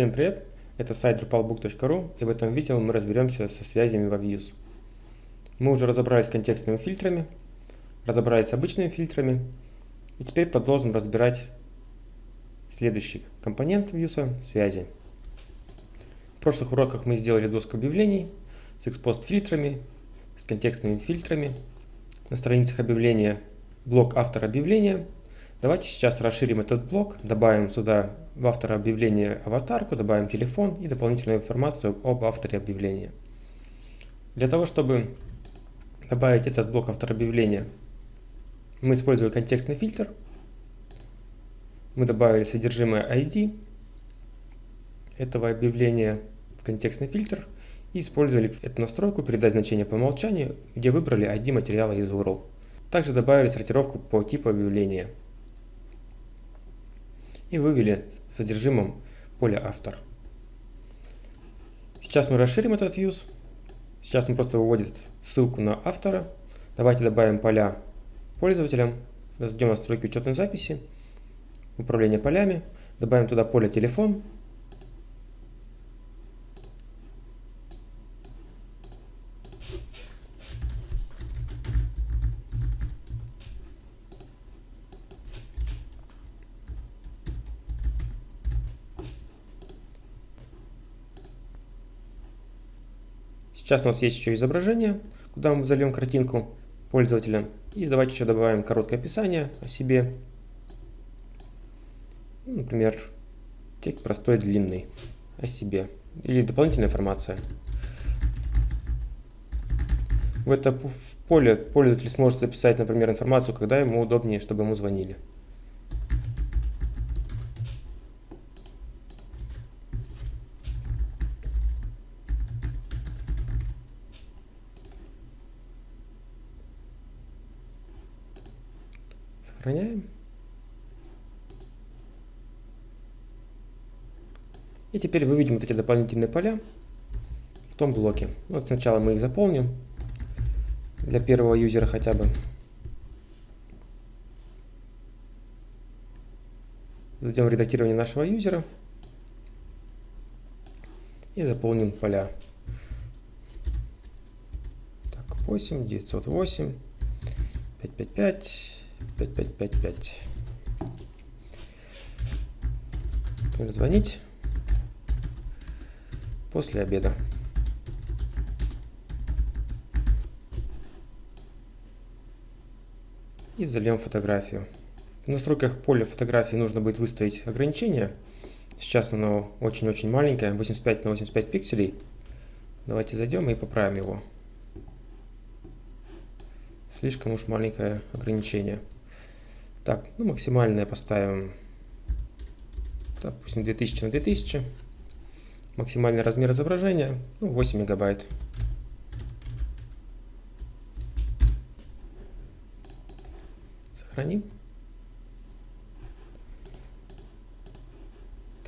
Всем привет! Это сайт drupalbook.ru и в этом видео мы разберемся со связями во Views. Мы уже разобрались с контекстными фильтрами, разобрались с обычными фильтрами и теперь продолжим разбирать следующий компонент Views – связи. В прошлых уроках мы сделали доску объявлений с экспост фильтрами, с контекстными фильтрами, на страницах объявления блок автора объявления – Давайте сейчас расширим этот блок, добавим сюда в автора объявления аватарку, добавим телефон и дополнительную информацию об авторе объявления. Для того, чтобы добавить этот блок автора объявления, мы использовали контекстный фильтр. Мы добавили содержимое ID этого объявления в контекстный фильтр и использовали эту настройку передать значение по умолчанию, где выбрали ID материала из URL. Также добавили сортировку по типу объявления и вывели содержимым поле автор. Сейчас мы расширим этот views. Сейчас он просто выводит ссылку на автора. Давайте добавим поля пользователям. В настройки учетной записи, управление полями. Добавим туда поле телефон. Сейчас у нас есть еще изображение, куда мы зальем картинку пользователя. И давайте еще добавим короткое описание о себе. Ну, например, текст простой, длинный о себе. Или дополнительная информация. В это поле пользователь сможет записать, например, информацию, когда ему удобнее, чтобы ему звонили. Сохраняем. И теперь выведем вот эти дополнительные поля в том блоке. Вот сначала мы их заполним для первого юзера хотя бы. Зайдем в редактирование нашего юзера и заполним поля. Так, 8, 908, 555. 5555. Звонить после обеда. И зальем фотографию. В настройках поля фотографии нужно будет выставить ограничение. Сейчас оно очень-очень маленькое, 85 на 85 пикселей. Давайте зайдем и поправим его. Слишком уж маленькое ограничение. Так, ну максимальное поставим, допустим, 2000 на 2000. Максимальный размер изображения, ну, 8 мегабайт. Сохраним.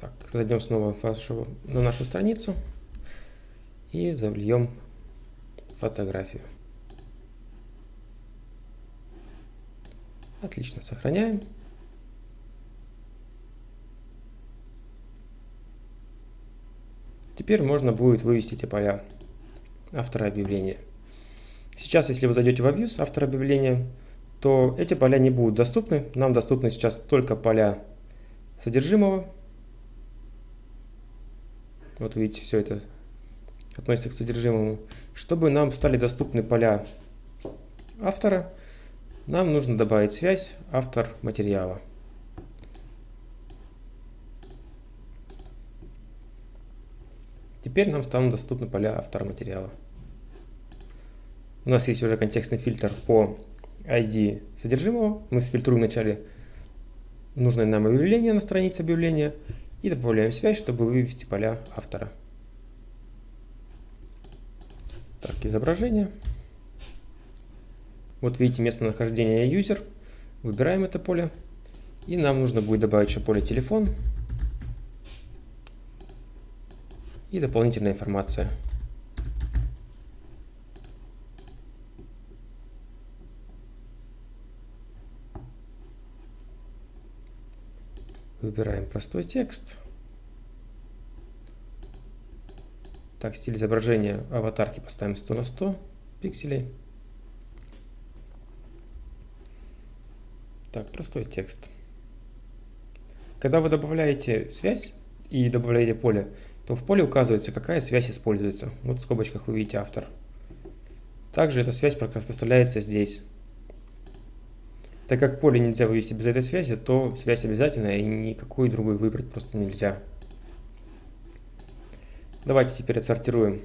Так, зайдем снова вашу, на нашу страницу и зальем фотографию. Отлично, сохраняем. Теперь можно будет вывести эти поля автора объявления. Сейчас, если вы зайдете в Abuse, автор объявления, то эти поля не будут доступны. Нам доступны сейчас только поля содержимого. Вот видите, все это относится к содержимому. Чтобы нам стали доступны поля автора, нам нужно добавить связь автор материала. Теперь нам станут доступны поля автора материала. У нас есть уже контекстный фильтр по ID содержимого. Мы фильтруем вначале нужное нам объявление на странице объявления и добавляем связь, чтобы вывести поля автора. Так, изображение. Вот видите местонахождение user. Выбираем это поле. И нам нужно будет добавить еще поле телефон. И дополнительная информация. Выбираем простой текст. Так, стиль изображения аватарки поставим 100 на 100 пикселей. Так, простой текст. Когда вы добавляете связь и добавляете поле, то в поле указывается, какая связь используется. Вот в скобочках вы видите автор. Также эта связь поставляется здесь. Так как поле нельзя вывести без этой связи, то связь обязательная и никакую другую выбрать просто нельзя. Давайте теперь отсортируем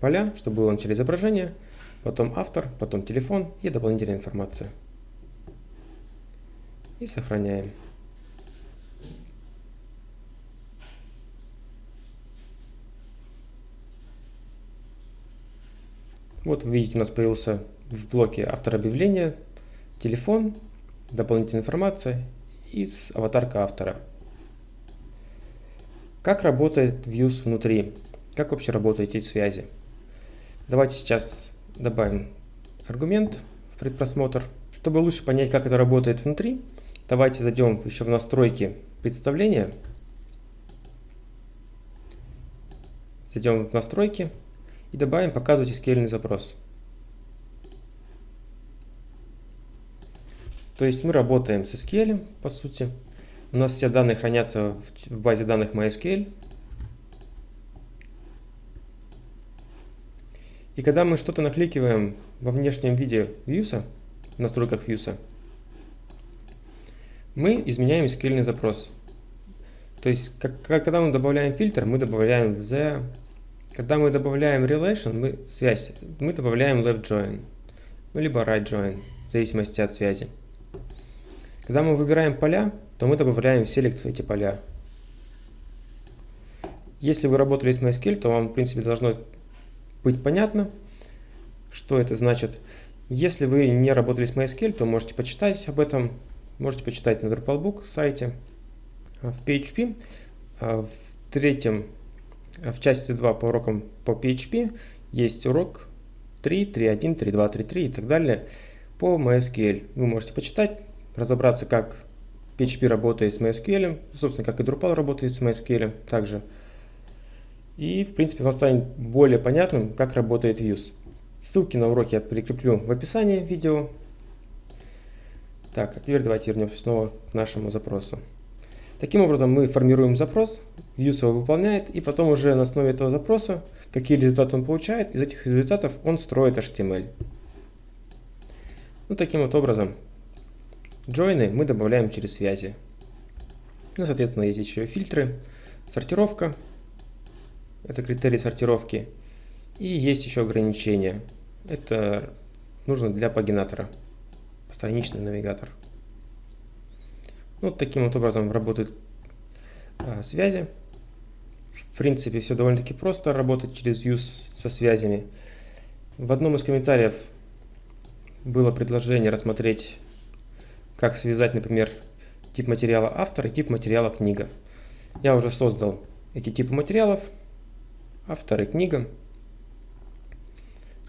поля, чтобы было начало изображение, потом автор, потом телефон и дополнительная информация. И сохраняем. Вот вы видите, у нас появился в блоке автор объявления, телефон, дополнительная информация и аватарка автора. Как работает Views внутри? Как вообще работают эти связи? Давайте сейчас добавим аргумент в предпросмотр. Чтобы лучше понять, как это работает внутри, давайте зайдем еще в настройки представления. Зайдем в настройки и добавим «Показывать SQL запрос». То есть мы работаем с SQL, по сути. У нас все данные хранятся в базе данных MySQL. И когда мы что-то накликиваем во внешнем виде Views, в настройках Views, мы изменяем SQL запрос. То есть, как, когда мы добавляем фильтр, мы добавляем the когда мы добавляем relation, мы, связь, мы добавляем left join, ну, либо right join, в зависимости от связи. Когда мы выбираем поля, то мы добавляем select эти поля. Если вы работали с MySQL, то вам, в принципе, должно быть понятно, что это значит. Если вы не работали с MySQL, то можете почитать об этом, можете почитать на Drupalbook сайте. В PHP в третьем в части 2 по урокам по PHP есть урок 3, 3.1, 3.2, 3.3 и так далее по MySQL. Вы можете почитать, разобраться, как PHP работает с MySQL, собственно, как и Drupal работает с MySQL также. И, в принципе, вам станет более понятным, как работает Views. Ссылки на уроки я прикреплю в описании видео. Так, а теперь давайте вернемся снова к нашему запросу. Таким образом, мы формируем запрос, Views его выполняет, и потом уже на основе этого запроса, какие результаты он получает, из этих результатов он строит HTML. Ну, таким вот образом, джойны мы добавляем через связи. Ну, соответственно, есть еще фильтры, сортировка, это критерий сортировки, и есть еще ограничения. Это нужно для пагинатора, постраничный навигатор. Вот таким вот образом работают а, связи. В принципе, все довольно-таки просто работать через use со связями. В одном из комментариев было предложение рассмотреть, как связать, например, тип материала автор и тип материала книга. Я уже создал эти типы материалов, автор и книга.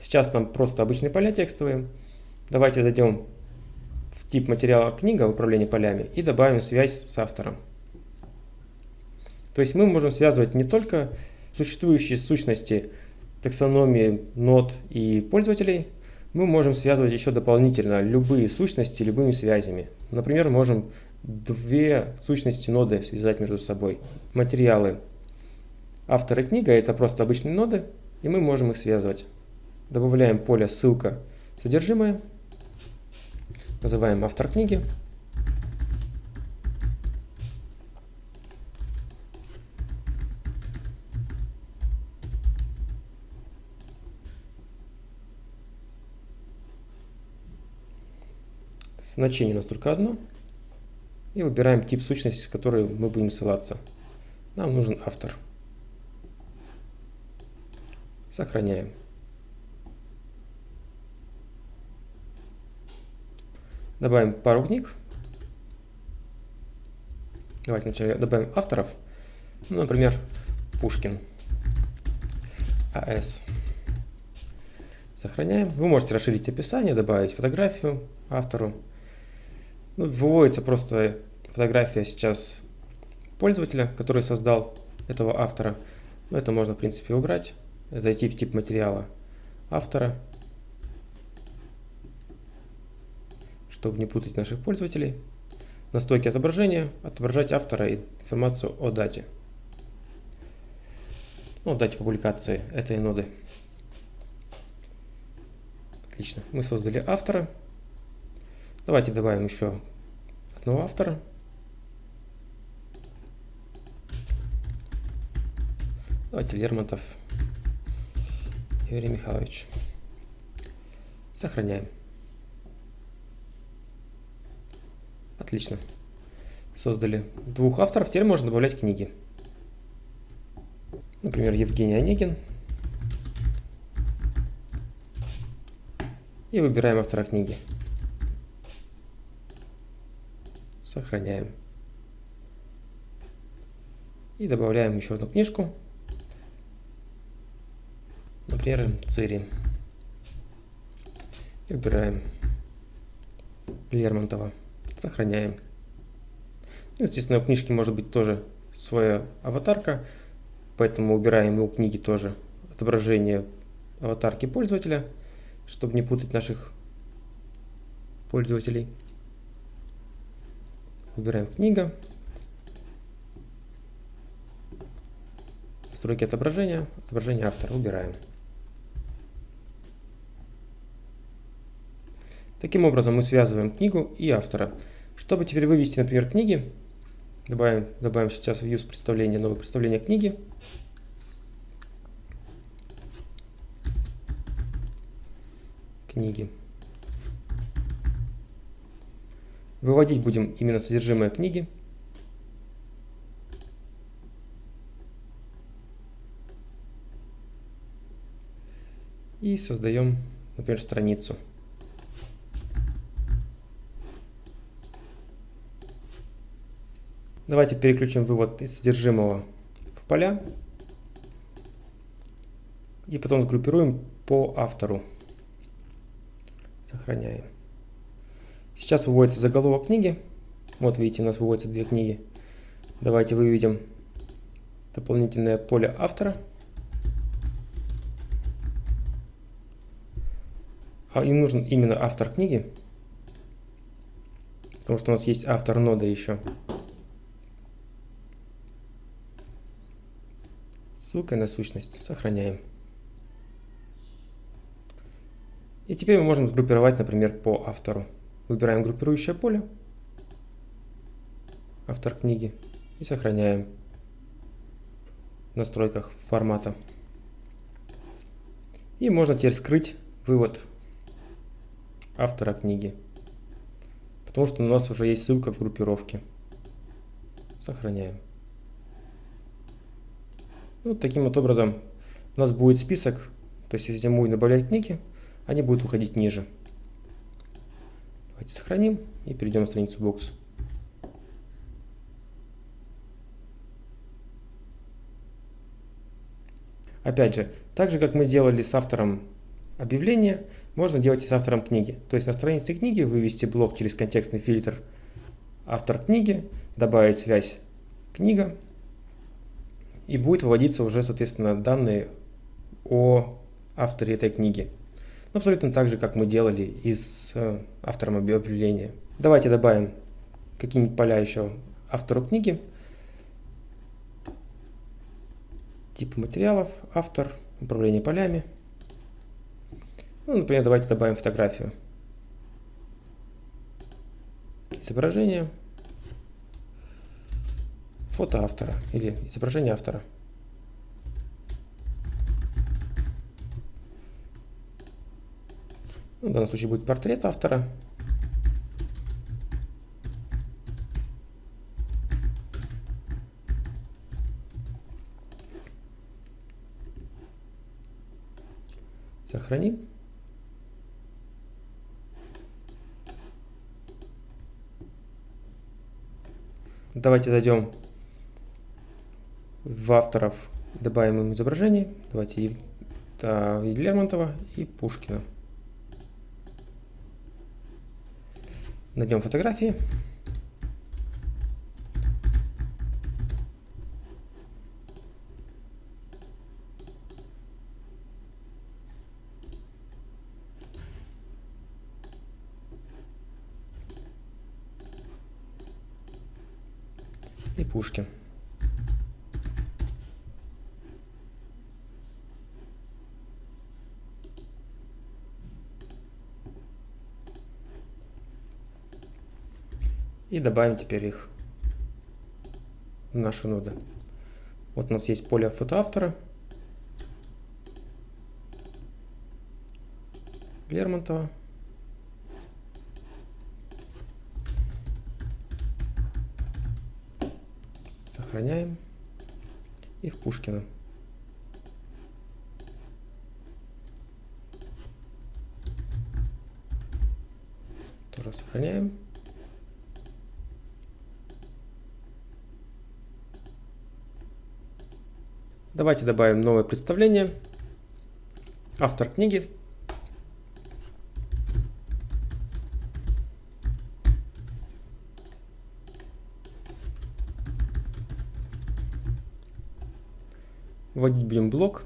Сейчас там просто обычные поля текстовые. Давайте зайдем тип материала книга управление полями и добавим связь с автором. То есть мы можем связывать не только существующие сущности таксономии, нод и пользователей, мы можем связывать еще дополнительно любые сущности любыми связями. Например, можем две сущности ноды связать между собой. Материалы автора книга это просто обычные ноды, и мы можем их связывать. Добавляем поле ссылка содержимое Называем автор книги. Значение у нас только одно. И выбираем тип сущности, с которой мы будем ссылаться. Нам нужен автор. Сохраняем. Добавим пару книг. Давайте вначале добавим авторов. Ну, например, Пушкин. АС. Сохраняем. Вы можете расширить описание, добавить фотографию автору. Ну, выводится просто фотография сейчас пользователя, который создал этого автора. Но это можно, в принципе, убрать. Зайти в тип материала автора, чтобы не путать наших пользователей. Настройки отображения, отображать автора и информацию о дате. Ну, дате публикации этой ноды. Отлично. Мы создали автора. Давайте добавим еще одного автора. Давайте Лермонтов Юрий Михайлович. Сохраняем. Отлично. Создали двух авторов. Теперь можно добавлять книги. Например, Евгений Онегин. И выбираем автора книги. Сохраняем. И добавляем еще одну книжку. Например, Цири. И выбираем Лермонтова. Сохраняем. Ну, естественно, у книжки может быть тоже своя аватарка, поэтому убираем у книги тоже отображение аватарки пользователя, чтобы не путать наших пользователей. Выбираем книга. Настройки отображения, отображение автора убираем. Таким образом мы связываем книгу и автора. Чтобы теперь вывести, например, книги, добавим, добавим сейчас в use представление, новое представление книги. Книги. Выводить будем именно содержимое книги. И создаем, например, страницу. Давайте переключим вывод из содержимого в поля. И потом сгруппируем по автору. Сохраняем. Сейчас выводится заголовок книги. Вот видите, у нас выводятся две книги. Давайте выведем дополнительное поле автора. А им нужен именно автор книги. Потому что у нас есть автор нода еще. Ссылкой на сущность. Сохраняем. И теперь мы можем сгруппировать, например, по автору. Выбираем группирующее поле, автор книги, и сохраняем в настройках формата. И можно теперь скрыть вывод автора книги, потому что у нас уже есть ссылка в группировке. Сохраняем. Ну, таким вот образом у нас будет список, то есть если мы будем добавлять книги, они будут уходить ниже. Давайте сохраним и перейдем на страницу бокс. Опять же, так же как мы сделали с автором объявления, можно делать и с автором книги. То есть на странице книги вывести блок через контекстный фильтр автор книги, добавить связь книга, и будет выводиться уже, соответственно, данные о авторе этой книги. Абсолютно так же, как мы делали и с э, автором объявления. Давайте добавим какие-нибудь поля еще автору книги. Тип материалов, автор, управление полями. Ну, например, давайте добавим фотографию. Изображение фото автора или изображение автора. Ну, в данном случае будет портрет автора. Сохраним. Давайте зайдем в авторов добавим им изображение. Давайте а, и Лермонтова и Пушкина. Найдем фотографии. и Пушкин. И добавим теперь их в наши ноды. Вот у нас есть поле фотоавтора. Лермонтова. Сохраняем. И в Пушкина. Тоже сохраняем. Давайте добавим новое представление. Автор книги. Вводить будем блок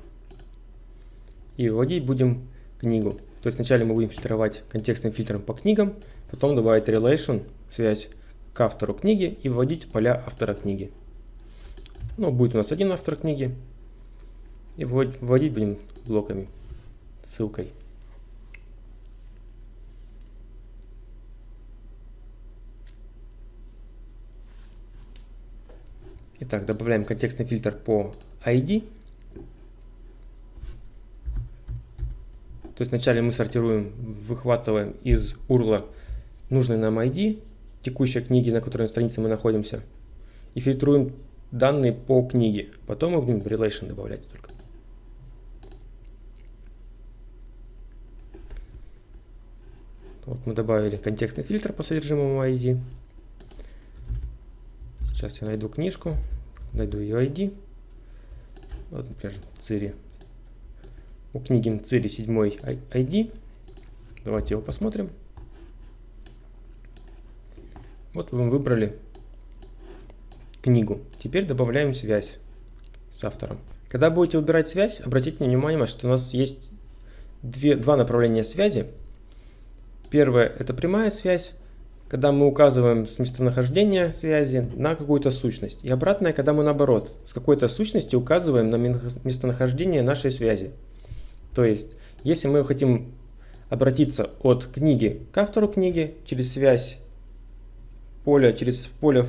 и вводить будем книгу. То есть вначале мы будем фильтровать контекстным фильтром по книгам, потом добавить relation, связь к автору книги и вводить поля автора книги. Ну, будет у нас один автор книги, и вводить будем блоками, ссылкой. Итак, добавляем контекстный фильтр по ID. То есть вначале мы сортируем, выхватываем из URL нужный нам ID текущей книги, на которой странице мы находимся, и фильтруем данные по книге. Потом мы будем relation добавлять только. Вот мы добавили контекстный фильтр по содержимому ID. Сейчас я найду книжку, найду ее ID. Вот, например, Цири. У книги Цири 7 ID. Давайте его посмотрим. Вот мы выбрали книгу. Теперь добавляем связь с автором. Когда будете выбирать связь, обратите внимание, что у нас есть две, два направления связи. Первое – это прямая связь, когда мы указываем с местонахождения связи на какую-то сущность. И обратное, когда мы наоборот, с какой-то сущности указываем на местонахождение нашей связи. То есть, если мы хотим обратиться от книги к автору книги через связь поля, через поле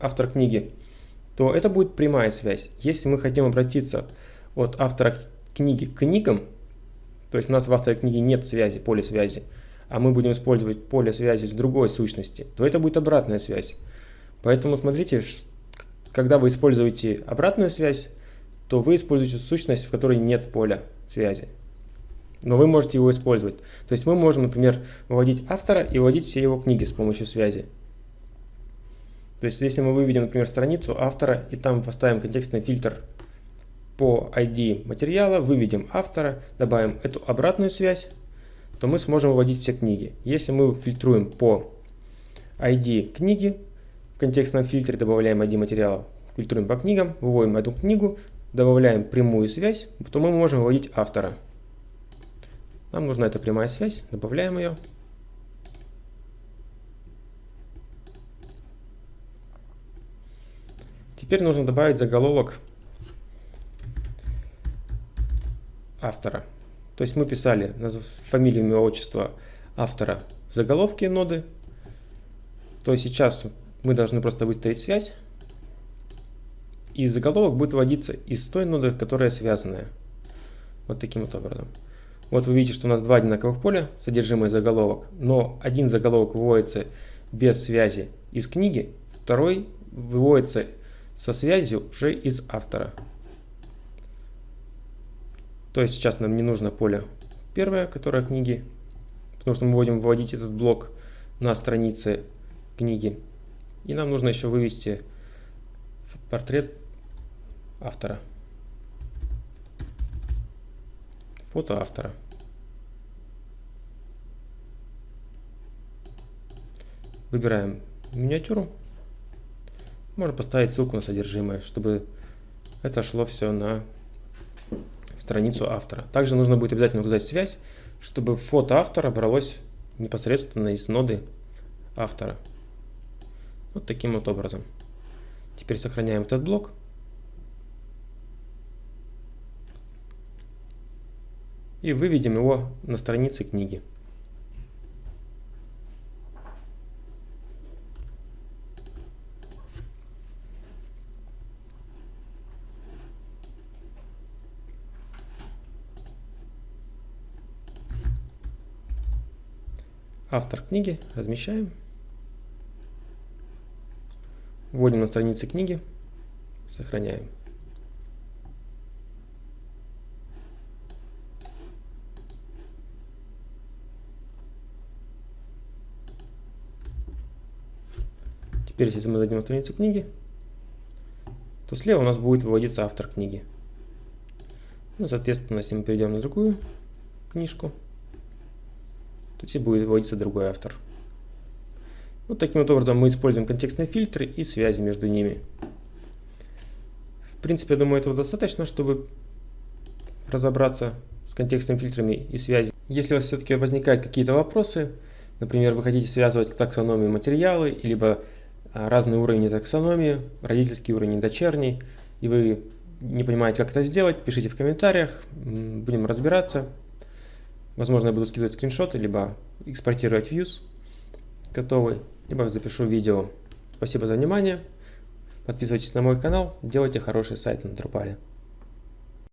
автор книги, то это будет прямая связь. Если мы хотим обратиться от автора книги к книгам, то есть у нас в авторе книги нет связи, поля связи, а мы будем использовать поле связи с другой сущности, то это будет обратная связь. Поэтому смотрите, когда вы используете обратную связь, то вы используете сущность, в которой нет поля связи. Но вы можете его использовать. То есть мы можем, например, выводить автора и выводить все его книги с помощью связи. То есть если мы выведем, например, страницу автора и там поставим контекстный фильтр по ID материала, выведем автора, добавим эту обратную связь, то мы сможем выводить все книги. Если мы фильтруем по ID книги, в контекстном фильтре добавляем ID материала, фильтруем по книгам, выводим эту книгу, добавляем прямую связь, то мы можем выводить автора. Нам нужна эта прямая связь, добавляем ее. Теперь нужно добавить заголовок автора. То есть мы писали фамилию, имя, отчество автора в заголовке ноды. То есть сейчас мы должны просто выставить связь. И заголовок будет вводиться из той ноды, которая связанная. Вот таким вот образом. Вот вы видите, что у нас два одинаковых поля, содержимое заголовок, но один заголовок выводится без связи из книги, второй выводится со связью уже из автора. То есть сейчас нам не нужно поле первое, которое книги, потому что мы будем вводить этот блок на странице книги. И нам нужно еще вывести портрет автора. Фото автора. Выбираем миниатюру. Можно поставить ссылку на содержимое, чтобы это шло все на страницу автора. Также нужно будет обязательно указать связь, чтобы фото автора бралось непосредственно из ноды автора. Вот таким вот образом. Теперь сохраняем этот блок. И выведем его на странице книги. Автор книги размещаем. Вводим на странице книги, сохраняем. Теперь, если мы зайдем на страницу книги, то слева у нас будет выводиться автор книги. Ну, соответственно, если мы перейдем на другую книжку, то здесь будет выводиться другой автор. Вот таким вот образом мы используем контекстные фильтры и связи между ними. В принципе, я думаю, этого достаточно, чтобы разобраться с контекстными фильтрами и связями. Если у вас все-таки возникают какие-то вопросы, например, вы хотите связывать к таксономии материалы, либо а, разные уровни таксономии, родительский уровень и дочерний, и вы не понимаете, как это сделать, пишите в комментариях, будем разбираться. Возможно, я буду скидывать скриншоты, либо экспортировать views готовый, либо запишу видео. Спасибо за внимание. Подписывайтесь на мой канал, делайте хороший сайт на Drupal.